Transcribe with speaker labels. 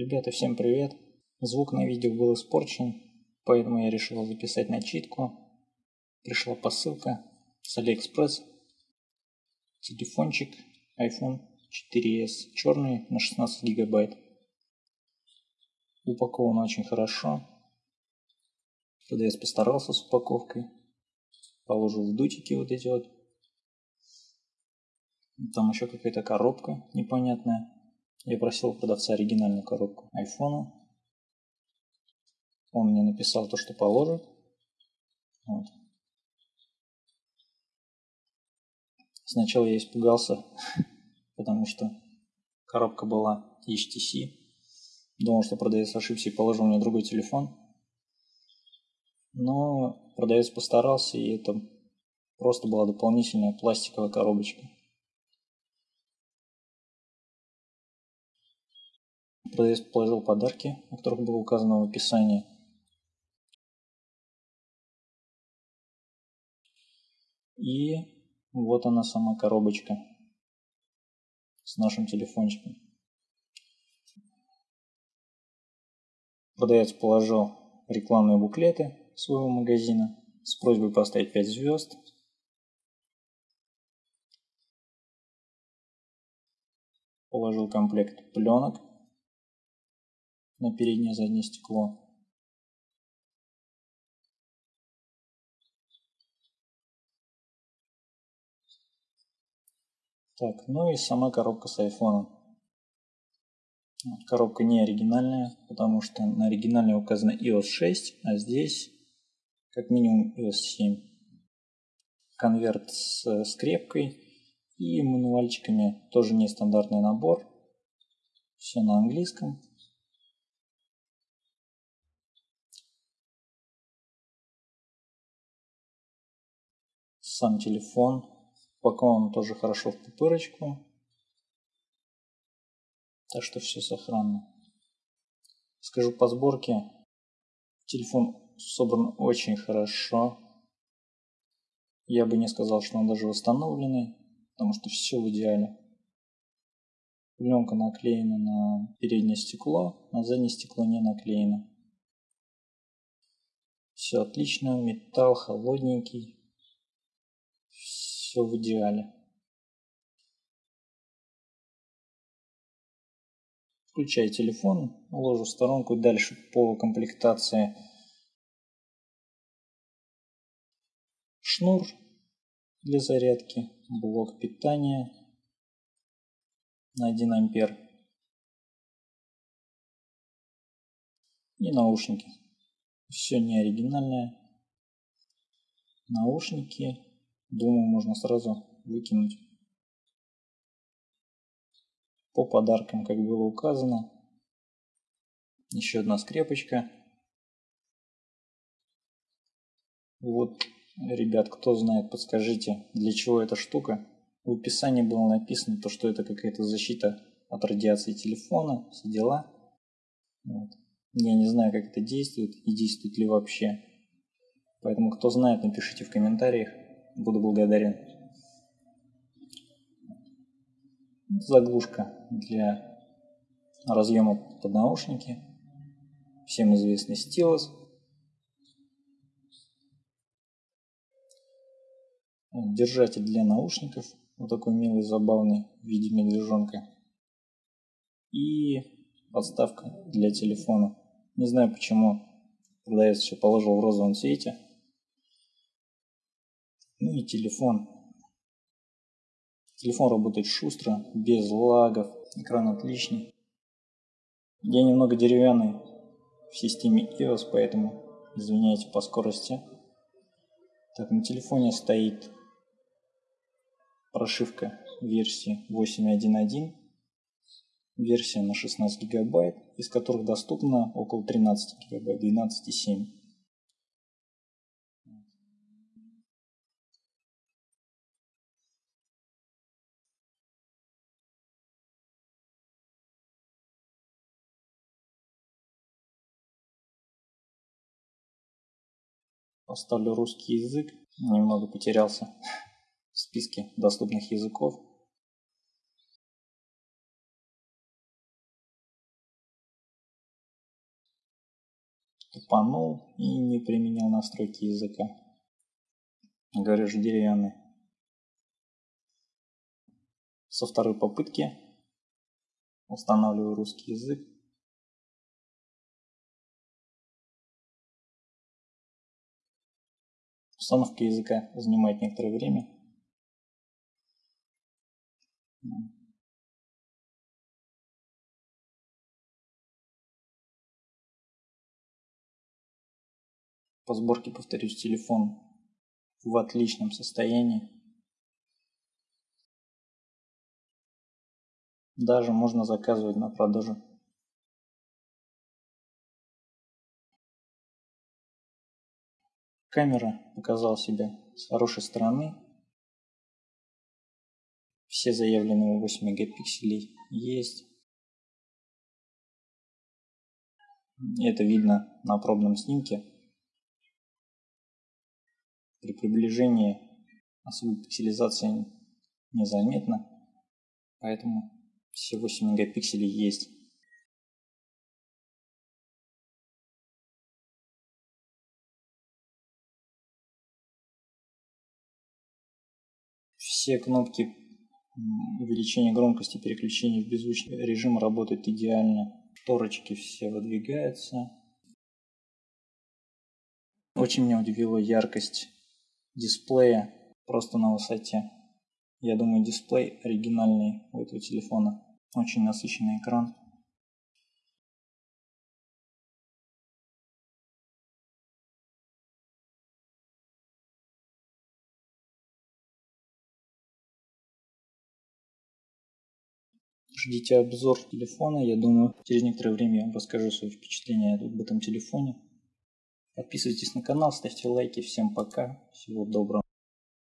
Speaker 1: Ребята, всем привет! Звук на видео был испорчен, поэтому я решил записать начитку. Пришла посылка с Алиэкспресс. Телефончик iPhone 4s черный на 16 гигабайт. Упакован очень хорошо. Продавец постарался с упаковкой. Положил в дутики вот эти вот. Там еще какая-то коробка непонятная. Я просил продавца оригинальную коробку айфона. Он мне написал то, что положит. Вот. Сначала я испугался, потому что коробка была HTC. Думал, что продавец ошибся и положил мне другой телефон. Но продавец постарался, и это просто была дополнительная пластиковая коробочка. Продавец положил подарки, о которых было указано в описании. И вот она сама коробочка с нашим телефончиком. Продавец положил рекламные буклеты своего магазина с просьбой поставить 5 звезд. Положил комплект пленок на переднее заднее стекло. Так, ну и сама коробка с айфоном. Коробка не оригинальная, потому что на оригинальной указано iOS 6, а здесь как минимум iOS 7. Конверт с скрепкой и мануальчиками, тоже нестандартный набор. Все на английском. Сам телефон. Упакован тоже хорошо в пупырочку. Так что все сохранно. Скажу по сборке. Телефон собран очень хорошо. Я бы не сказал, что он даже восстановленный, потому что все в идеале. Пленка наклеена на переднее стекло, на заднее стекло не наклеена. Все отлично, металл холодненький все в идеале. Включаю телефон, ложу в сторонку. Дальше по комплектации шнур для зарядки, блок питания на 1 ампер и наушники. Все не оригинальное. Наушники Думаю, можно сразу выкинуть. По подаркам, как было указано. Еще одна скрепочка. Вот, ребят, кто знает, подскажите, для чего эта штука. В описании было написано, то, что это какая-то защита от радиации телефона, все дела. Вот. Я не знаю, как это действует и действует ли вообще. Поэтому, кто знает, напишите в комментариях. Буду благодарен. Заглушка для разъема под наушники. Всем известный стилус. Держатель для наушников. Вот такой милый, забавный в виде медвежонка. И подставка для телефона. Не знаю почему продавец все положил в розовом цвете. Ну и телефон. Телефон работает шустро, без лагов, экран отличный. Я немного деревянный в системе iOS, поэтому извиняйте по скорости. Так, на телефоне стоит прошивка версии 8.1.1, версия на 16 гигабайт, из которых доступно около 13 гигабайт, 12.7. Поставлю русский язык. Немного потерялся в списке доступных языков. тупанул и не применил настройки языка. Говорю же деревянный. Со второй попытки устанавливаю русский язык. Установка языка занимает некоторое время. По сборке, повторюсь, телефон в отличном состоянии. Даже можно заказывать на продажу. Камера показала себя с хорошей стороны. Все заявленные 8 мегапикселей есть. Это видно на пробном снимке. При приближении особой пикселизации незаметно, поэтому все 8 мегапикселей есть. Все кнопки увеличения громкости, переключения в беззвучный режим работают идеально. Шторочки все выдвигаются. Очень меня удивила яркость дисплея просто на высоте. Я думаю, дисплей оригинальный у этого телефона. Очень насыщенный экран. Ждите обзор телефона. Я думаю, через некоторое время я вам расскажу свои впечатления об этом телефоне. Подписывайтесь на канал, ставьте лайки. Всем пока. Всего доброго.